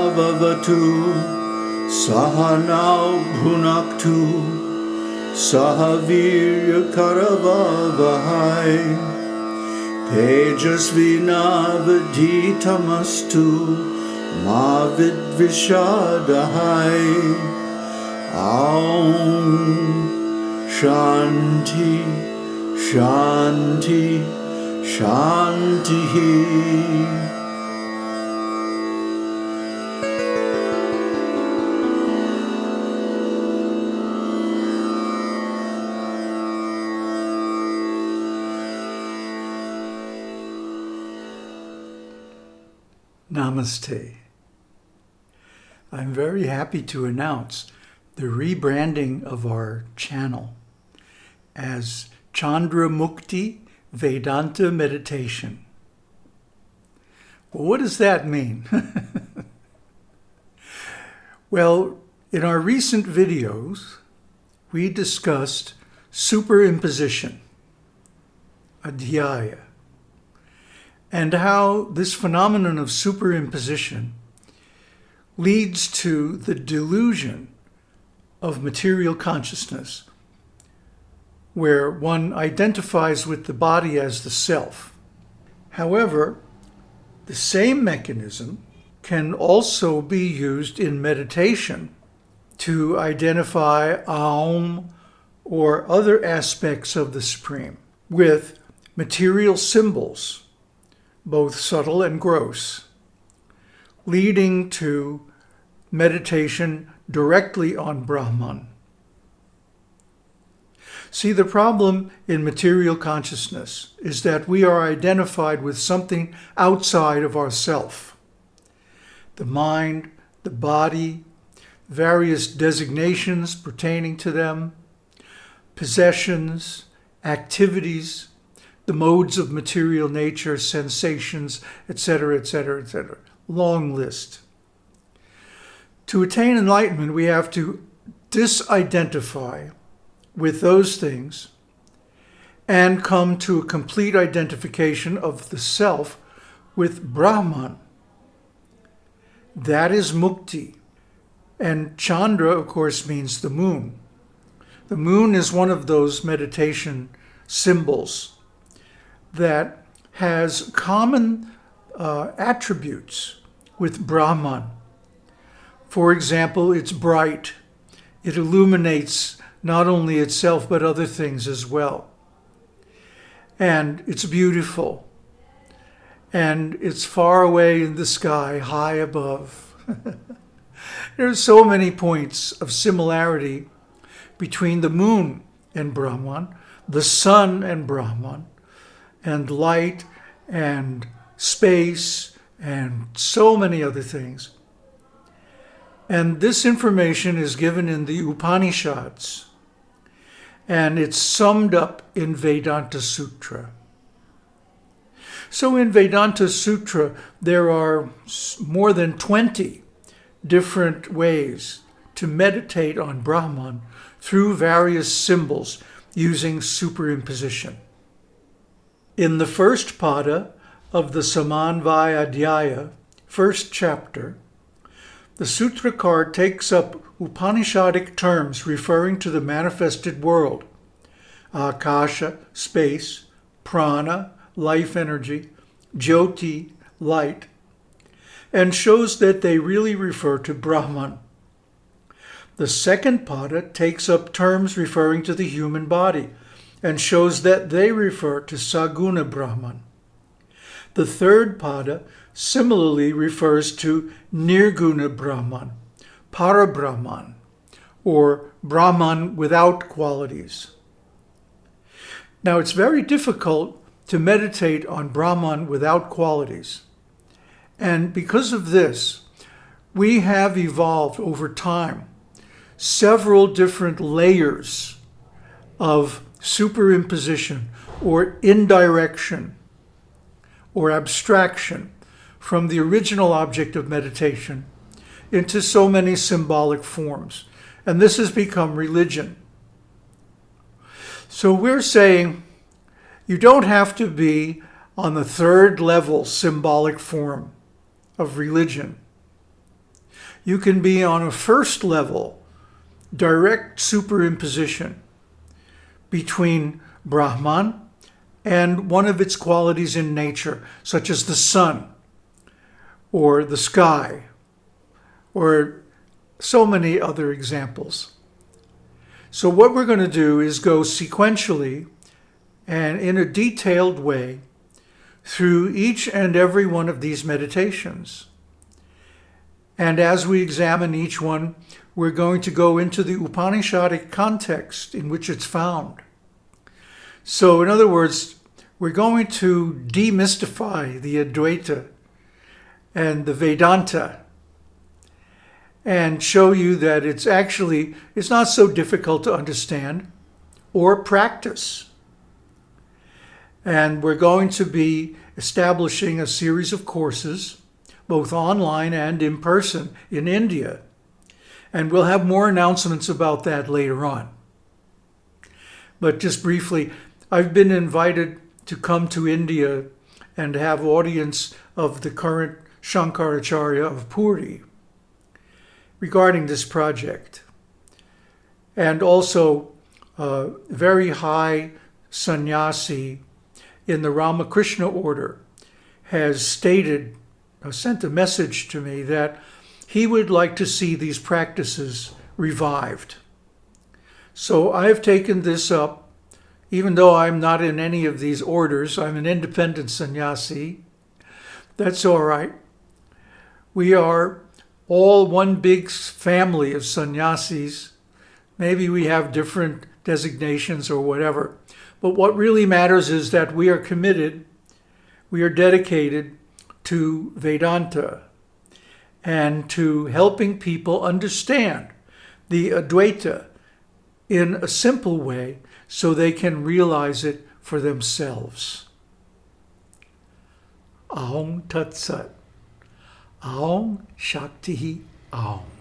सहनावतु सहनौ भुनक्तु सह वीर्यकरवहै तेजस्विनावधीतमस्तु मा विद्विषादहै ॐ शान्ति शान्ति शान्तिः Namaste. I'm very happy to announce the rebranding of our channel as Chandra Mukti Vedanta Meditation. Well, what does that mean? well, in our recent videos, we discussed superimposition, adhyasa, and how this phenomenon of superimposition leads to the delusion of material consciousness, where one identifies with the body as the self. However, the same mechanism can also be used in meditation to identify Aum or other aspects of the Supreme with material symbols both subtle and gross, leading to meditation directly on Brahman. See, the problem in material consciousness is that we are identified with something outside of ourself. The mind, the body, various designations pertaining to them, possessions, activities, the modes of material nature, sensations, etc., etc., etc. Long list. To attain enlightenment, we have to disidentify with those things and come to a complete identification of the self with Brahman. That is mukti. And Chandra, of course, means the moon. The moon is one of those meditation symbols that has common uh, attributes with Brahman. For example, it's bright. It illuminates not only itself but other things as well. And it's beautiful. And it's far away in the sky, high above. there are so many points of similarity between the moon and Brahman, the sun and Brahman, and light and space and so many other things. And this information is given in the Upanishads and it's summed up in Vedanta Sutra. So in Vedanta Sutra, there are more than 20 different ways to meditate on Brahman through various symbols using superimposition. In the first pada of the Samanvaya first chapter, the Sutrakar takes up Upanishadic terms referring to the manifested world, Akasha, space, prana, life energy, jyoti, light, and shows that they really refer to Brahman. The second pada takes up terms referring to the human body, and shows that they refer to Saguna Brahman. The third pada similarly refers to Nirguna Brahman, Parabrahman, or Brahman without qualities. Now it's very difficult to meditate on Brahman without qualities. And because of this, we have evolved over time several different layers of superimposition or indirection or abstraction from the original object of meditation into so many symbolic forms. And this has become religion. So we're saying you don't have to be on the third level symbolic form of religion. you can be on a first level direct superimposition between Brahman and one of its qualities in nature, such as the sun or the sky or so many other examples. So what we're going to do is go sequentially and in a detailed way through each and every one of these meditations. And as we examine each one, we're going to go into the Upanishadic context in which it's found. So in other words, we're going to demystify the Advaita and the Vedanta and show you that it's actually, it's not so difficult to understand or practice. And we're going to be establishing a series of courses, both online and in person in India. And we'll have more announcements about that later on. But just briefly, I've been invited to come to India and have audience of the current Shankaracharya of Puri regarding this project. And also a very high sannyasi in the Ramakrishna order has stated, uh, sent a message to me that he would like to see these practices revived. So I've taken this up, even though I'm not in any of these orders, I'm an independent sannyasi. That's all right. We are all one big family of sannyasis. Maybe we have different designations or whatever. But what really matters is that we are committed, we are dedicated to Vedanta and to helping people understand the Advaita in a simple way so they can realize it for themselves. Aum Tat Sat. Aum Shakti Aum.